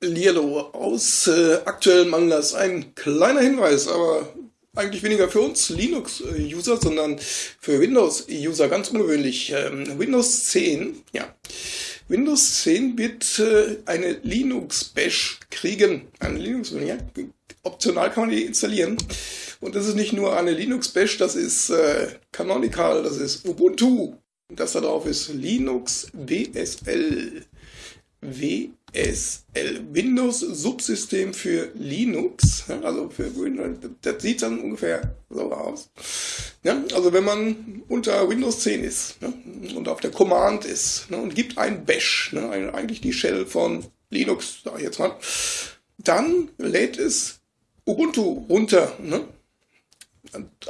Lierlo aus äh, aktuellem Anlass. Ein kleiner Hinweis, aber eigentlich weniger für uns Linux-User, sondern für Windows-User ganz ungewöhnlich. Ähm, Windows 10, ja. Windows 10 wird äh, eine Linux-Bash kriegen. Eine linux ja. Optional kann man die installieren. Und das ist nicht nur eine Linux-Bash, das ist äh, Canonical, das ist Ubuntu. Das da drauf ist Linux. WSL, Windows Subsystem für Linux, also für Windows, das sieht dann ungefähr so aus. Ja, also wenn man unter Windows 10 ist ne, und auf der Command ist ne, und gibt ein Bash, ne, eigentlich die Shell von Linux, sag ich jetzt mal, dann lädt es Ubuntu runter, ne,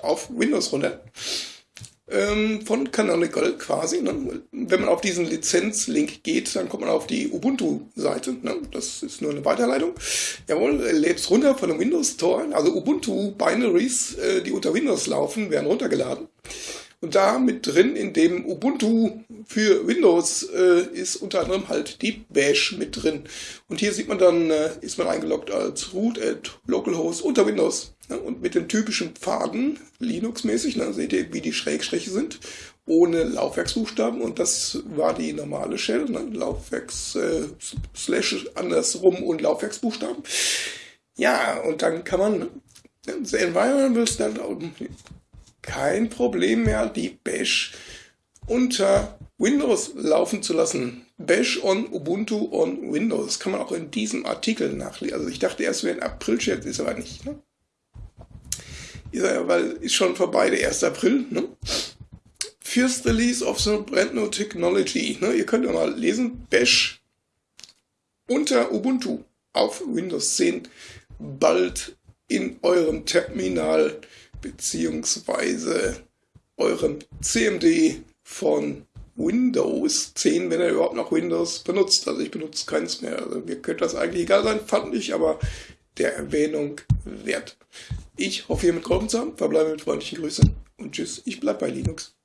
auf Windows runter ähm, von Canonical quasi. Ne? Wenn man auf diesen Lizenzlink geht, dann kommt man auf die Ubuntu-Seite. Ne? Das ist nur eine Weiterleitung. Jawohl, lädt es runter von dem Windows Store. Also Ubuntu-Binaries, äh, die unter Windows laufen, werden runtergeladen. Und da mit drin in dem Ubuntu für Windows äh, ist unter anderem halt die Bash mit drin. Und hier sieht man dann, äh, ist man eingeloggt als root at localhost unter Windows. Ne? Und mit den typischen Pfaden, Linux-mäßig, ne? seht ihr, wie die Schrägstriche sind, ohne Laufwerksbuchstaben. Und das war die normale Shell, ne? Laufwerks, äh, Slash andersrum und Laufwerksbuchstaben. Ja, und dann kann man, the environment will stand out kein Problem mehr, die Bash unter Windows laufen zu lassen. Bash on Ubuntu on Windows. Das kann man auch in diesem Artikel nachlesen. Also ich dachte erst, wäre ein April-Chat, ist aber nicht. Ne? Ist ja, weil ist schon vorbei, der 1. April. Ne? First Release of the Brand New Technology. Ne? Ihr könnt ja mal lesen. Bash unter Ubuntu auf Windows 10 bald in eurem Terminal beziehungsweise eurem CMD von Windows 10, wenn er überhaupt noch Windows benutzt. Also ich benutze keins mehr. Also mir könnte das eigentlich egal sein, fand ich, aber der Erwähnung wert. Ich hoffe, ihr mitgeholfen zu haben. Verbleibe mit freundlichen Grüßen und tschüss. Ich bleib bei Linux.